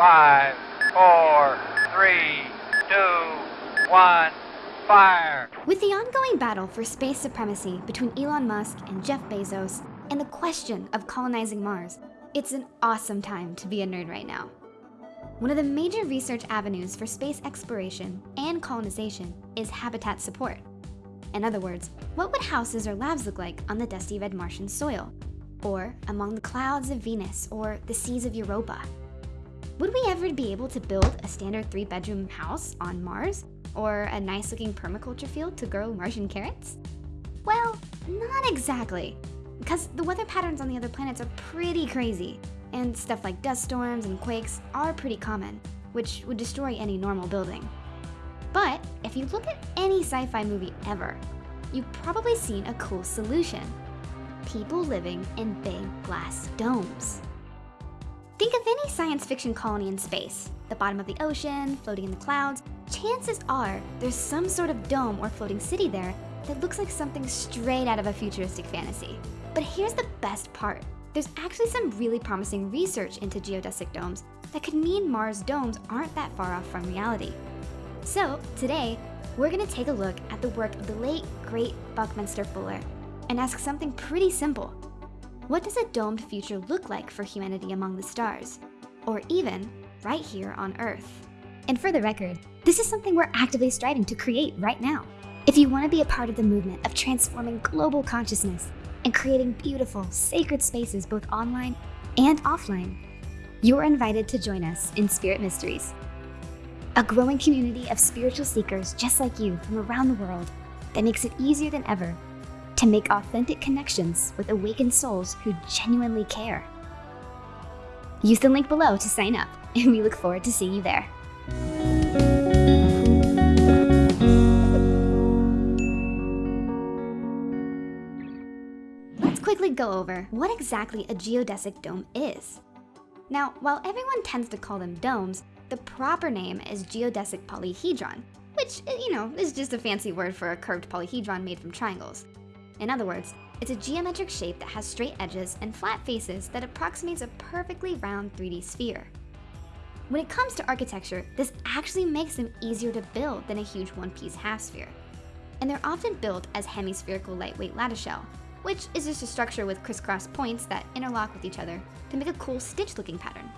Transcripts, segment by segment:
Five, four, three, two, one, fire! With the ongoing battle for space supremacy between Elon Musk and Jeff Bezos, and the question of colonizing Mars, it's an awesome time to be a nerd right now. One of the major research avenues for space exploration and colonization is habitat support. In other words, what would houses or labs look like on the dusty red Martian soil? Or among the clouds of Venus or the seas of Europa? Would we ever be able to build a standard three bedroom house on Mars? Or a nice looking permaculture field to grow Martian carrots? Well, not exactly, because the weather patterns on the other planets are pretty crazy, and stuff like dust storms and quakes are pretty common, which would destroy any normal building. But if you look at any sci-fi movie ever, you've probably seen a cool solution. People living in big glass domes. Think of any science fiction colony in space, the bottom of the ocean, floating in the clouds, chances are there's some sort of dome or floating city there that looks like something straight out of a futuristic fantasy. But here's the best part. There's actually some really promising research into geodesic domes that could mean Mars domes aren't that far off from reality. So today, we're gonna take a look at the work of the late, great Buckminster Fuller and ask something pretty simple. What does a domed future look like for humanity among the stars? Or even, right here on Earth? And for the record, this is something we're actively striving to create right now. If you wanna be a part of the movement of transforming global consciousness and creating beautiful, sacred spaces both online and offline, you are invited to join us in Spirit Mysteries, a growing community of spiritual seekers just like you from around the world that makes it easier than ever to make authentic connections with awakened souls who genuinely care. Use the link below to sign up, and we look forward to seeing you there. Let's quickly go over what exactly a geodesic dome is. Now, while everyone tends to call them domes, the proper name is geodesic polyhedron, which, you know, is just a fancy word for a curved polyhedron made from triangles. In other words, it's a geometric shape that has straight edges and flat faces that approximates a perfectly round 3D sphere. When it comes to architecture, this actually makes them easier to build than a huge one-piece half sphere. And they're often built as hemispherical lightweight lattice shell, which is just a structure with crisscross points that interlock with each other to make a cool stitch looking pattern.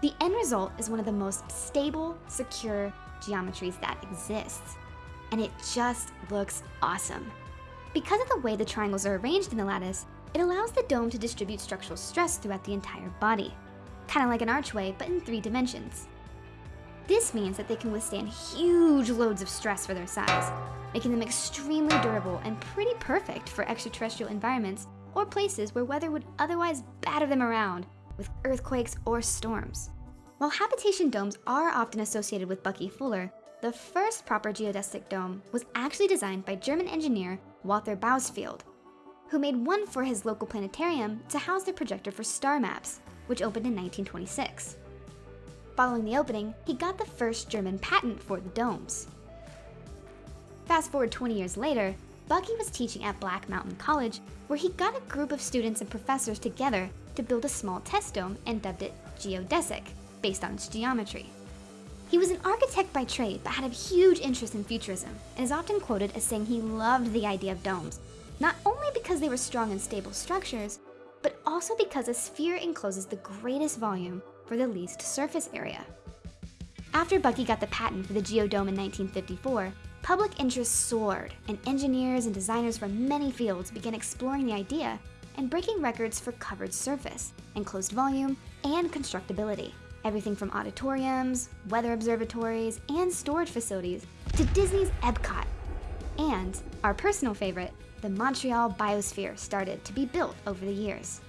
The end result is one of the most stable, secure geometries that exists. And it just looks awesome. Because of the way the triangles are arranged in the lattice, it allows the dome to distribute structural stress throughout the entire body. Kind of like an archway, but in three dimensions. This means that they can withstand huge loads of stress for their size, making them extremely durable and pretty perfect for extraterrestrial environments or places where weather would otherwise batter them around with earthquakes or storms. While habitation domes are often associated with Bucky Fuller, the first proper geodesic dome was actually designed by German engineer Walther Bauersfeld, who made one for his local planetarium to house the projector for star maps, which opened in 1926. Following the opening, he got the first German patent for the domes. Fast forward 20 years later, Bucky was teaching at Black Mountain College, where he got a group of students and professors together to build a small test dome and dubbed it geodesic, based on its geometry. He was an architect by trade, but had a huge interest in futurism, and is often quoted as saying he loved the idea of domes, not only because they were strong and stable structures, but also because a sphere encloses the greatest volume for the least surface area. After Bucky got the patent for the geodome in 1954, public interest soared, and engineers and designers from many fields began exploring the idea and breaking records for covered surface, enclosed volume, and constructability. Everything from auditoriums, weather observatories, and storage facilities to Disney's Epcot. And our personal favorite, the Montreal Biosphere started to be built over the years.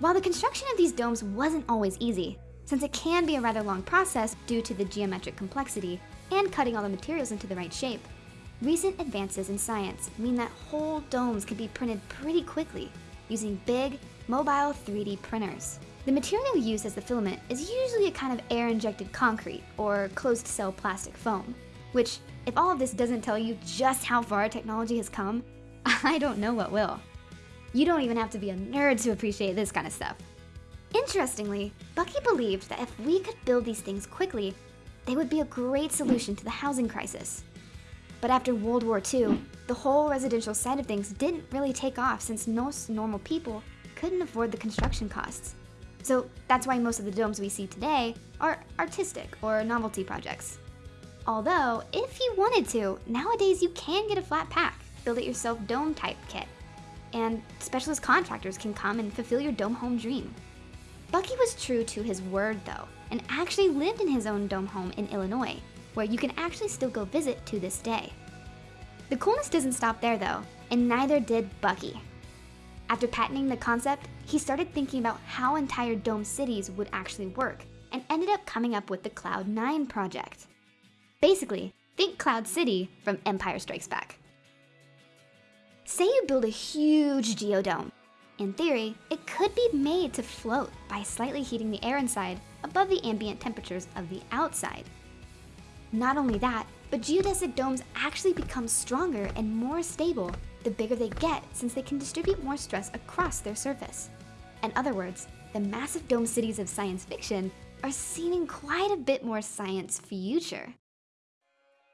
While the construction of these domes wasn't always easy, since it can be a rather long process due to the geometric complexity and cutting all the materials into the right shape, Recent advances in science mean that whole domes can be printed pretty quickly using big, mobile 3D printers. The material used as the filament is usually a kind of air-injected concrete or closed-cell plastic foam, which, if all of this doesn't tell you just how far technology has come, I don't know what will. You don't even have to be a nerd to appreciate this kind of stuff. Interestingly, Bucky believed that if we could build these things quickly, they would be a great solution to the housing crisis. But after World War II, the whole residential side of things didn't really take off since most normal people couldn't afford the construction costs. So that's why most of the domes we see today are artistic or novelty projects. Although, if you wanted to, nowadays you can get a flat pack, build it yourself dome type kit. And specialist contractors can come and fulfill your dome home dream. Bucky was true to his word though, and actually lived in his own dome home in Illinois, where you can actually still go visit to this day. The coolness doesn't stop there though, and neither did Bucky. After patenting the concept, he started thinking about how entire dome cities would actually work, and ended up coming up with the Cloud 9 project. Basically, think Cloud City from Empire Strikes Back. Say you build a huge geodome. In theory, it could be made to float by slightly heating the air inside above the ambient temperatures of the outside. Not only that, but geodesic domes actually become stronger and more stable the bigger they get since they can distribute more stress across their surface. In other words, the massive dome cities of science fiction are seeming quite a bit more science future.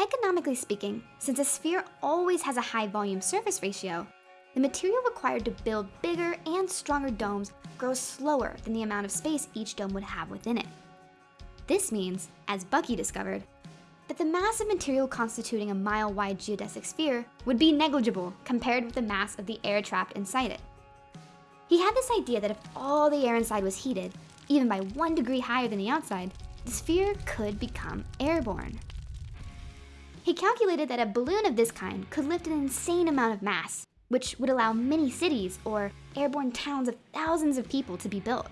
Economically speaking, since a sphere always has a high volume surface ratio, the material required to build bigger and stronger domes grows slower than the amount of space each dome would have within it. This means, as Bucky discovered, that the mass of material constituting a mile-wide geodesic sphere would be negligible compared with the mass of the air trapped inside it. He had this idea that if all the air inside was heated, even by one degree higher than the outside, the sphere could become airborne. He calculated that a balloon of this kind could lift an insane amount of mass, which would allow many cities or airborne towns of thousands of people to be built.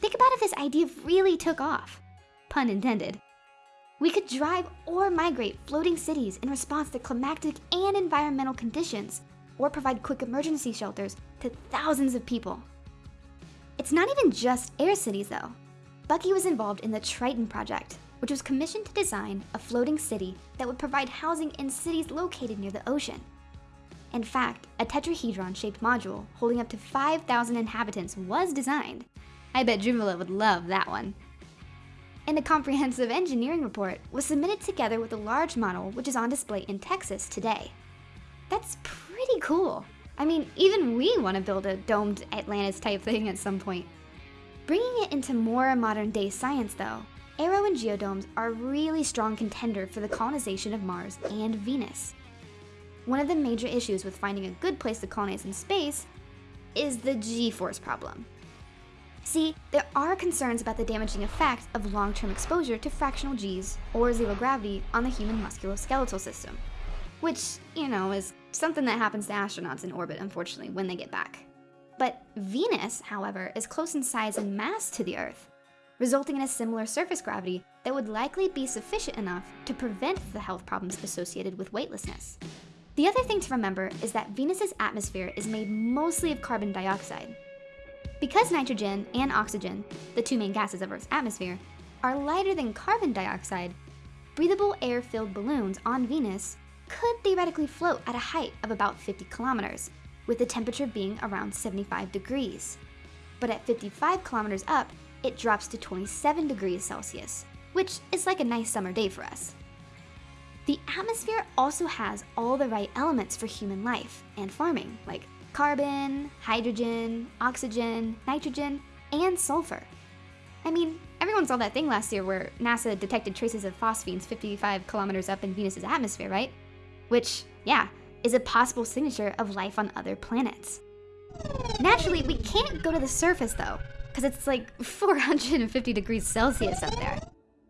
Think about if this idea really took off. Pun intended. We could drive or migrate floating cities in response to climatic and environmental conditions, or provide quick emergency shelters to thousands of people. It's not even just air cities though. Bucky was involved in the Triton project, which was commissioned to design a floating city that would provide housing in cities located near the ocean. In fact, a tetrahedron-shaped module holding up to 5,000 inhabitants was designed. I bet Joomla would love that one. And a comprehensive engineering report was submitted together with a large model which is on display in Texas today. That's pretty cool. I mean, even we want to build a domed Atlantis type thing at some point. Bringing it into more modern day science though, Aero and geodomes are a really strong contender for the colonization of Mars and Venus. One of the major issues with finding a good place to colonize in space is the G-force problem. See, there are concerns about the damaging effect of long-term exposure to fractional Gs or zero gravity on the human musculoskeletal system, which, you know, is something that happens to astronauts in orbit, unfortunately, when they get back. But Venus, however, is close in size and mass to the Earth, resulting in a similar surface gravity that would likely be sufficient enough to prevent the health problems associated with weightlessness. The other thing to remember is that Venus's atmosphere is made mostly of carbon dioxide. Because nitrogen and oxygen, the two main gases of Earth's atmosphere, are lighter than carbon dioxide, breathable air-filled balloons on Venus could theoretically float at a height of about 50 kilometers, with the temperature being around 75 degrees. But at 55 kilometers up, it drops to 27 degrees Celsius, which is like a nice summer day for us. The atmosphere also has all the right elements for human life and farming, like carbon, hydrogen, oxygen, nitrogen, and sulfur. I mean, everyone saw that thing last year where NASA detected traces of phosphines 55 kilometers up in Venus's atmosphere, right? Which, yeah, is a possible signature of life on other planets. Naturally, we can't go to the surface though, because it's like 450 degrees Celsius up there.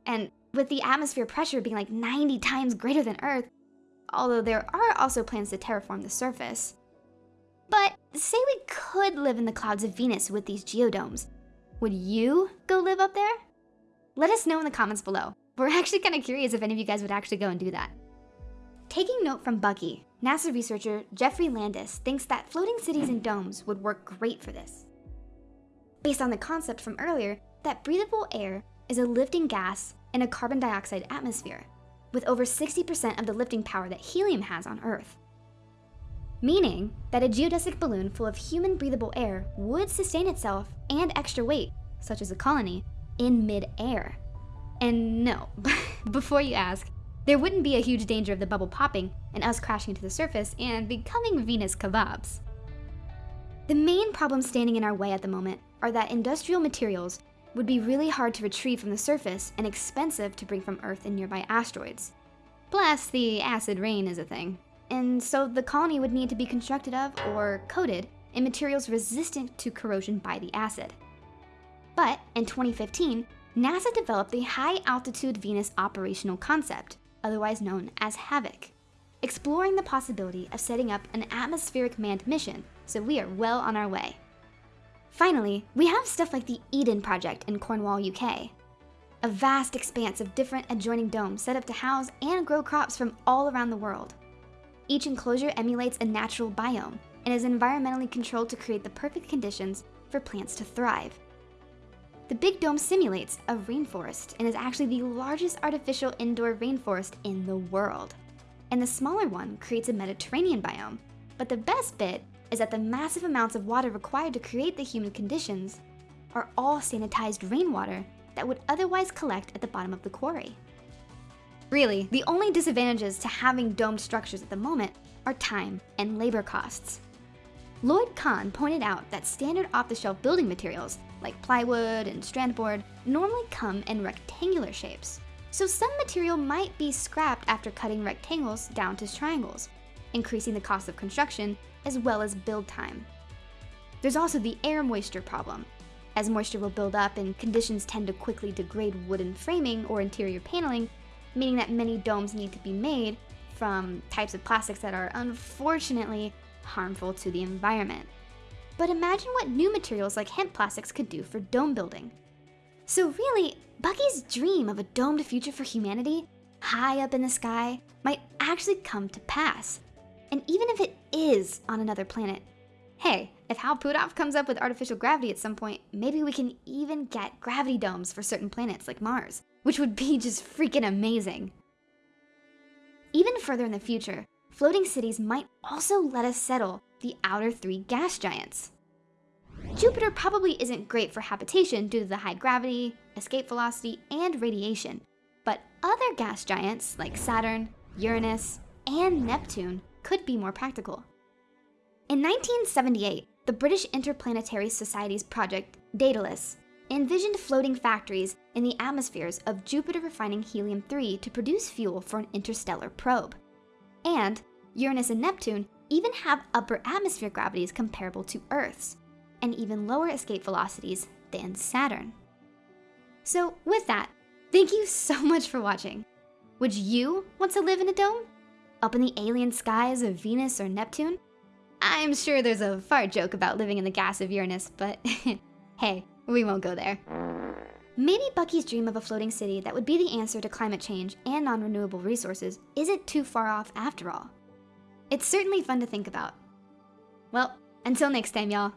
And with the atmosphere pressure being like 90 times greater than Earth, although there are also plans to terraform the surface. But say we could live in the clouds of Venus with these geodomes. Would you go live up there? Let us know in the comments below. We're actually kind of curious if any of you guys would actually go and do that. Taking note from Bucky, NASA researcher Geoffrey Landis thinks that floating cities and domes would work great for this. Based on the concept from earlier that breathable air is a lifting gas in a carbon dioxide atmosphere, with over 60% of the lifting power that helium has on Earth. Meaning that a geodesic balloon full of human breathable air would sustain itself and extra weight such as a colony, in mid-air. And no, before you ask, there wouldn't be a huge danger of the bubble popping and us crashing to the surface and becoming Venus kebabs. The main problems standing in our way at the moment are that industrial materials would be really hard to retrieve from the surface and expensive to bring from Earth and nearby asteroids. Plus, the acid rain is a thing. And so the colony would need to be constructed of or coated in materials resistant to corrosion by the acid. But in 2015, NASA developed the High Altitude Venus Operational Concept, otherwise known as HAVOC, exploring the possibility of setting up an atmospheric manned mission, so we are well on our way. Finally, we have stuff like the Eden Project in Cornwall, UK. A vast expanse of different adjoining domes set up to house and grow crops from all around the world. Each enclosure emulates a natural biome and is environmentally controlled to create the perfect conditions for plants to thrive. The Big Dome simulates a rainforest and is actually the largest artificial indoor rainforest in the world. And the smaller one creates a Mediterranean biome. But the best bit is that the massive amounts of water required to create the humid conditions are all sanitized rainwater that would otherwise collect at the bottom of the quarry. Really, the only disadvantages to having domed structures at the moment are time and labor costs. Lloyd Kahn pointed out that standard off-the-shelf building materials, like plywood and strand board, normally come in rectangular shapes. So some material might be scrapped after cutting rectangles down to triangles, increasing the cost of construction as well as build time. There's also the air moisture problem. As moisture will build up and conditions tend to quickly degrade wooden framing or interior paneling, meaning that many domes need to be made from types of plastics that are unfortunately harmful to the environment. But imagine what new materials like hemp plastics could do for dome building. So really, Bucky's dream of a domed future for humanity, high up in the sky, might actually come to pass. And even if it is on another planet, hey, if Hal Puthoff comes up with artificial gravity at some point, maybe we can even get gravity domes for certain planets like Mars, which would be just freaking amazing. Even further in the future, floating cities might also let us settle the outer three gas giants. Jupiter probably isn't great for habitation due to the high gravity, escape velocity, and radiation, but other gas giants like Saturn, Uranus, and Neptune could be more practical. In 1978, the British Interplanetary Society's project, Daedalus, envisioned floating factories in the atmospheres of Jupiter refining helium-3 to produce fuel for an interstellar probe. And Uranus and Neptune even have upper atmosphere gravities comparable to Earth's, and even lower escape velocities than Saturn. So with that, thank you so much for watching. Would you want to live in a dome? up in the alien skies of Venus or Neptune? I'm sure there's a fart joke about living in the gas of Uranus, but hey, we won't go there. Maybe Bucky's dream of a floating city that would be the answer to climate change and non-renewable resources isn't too far off after all. It's certainly fun to think about. Well, until next time, y'all.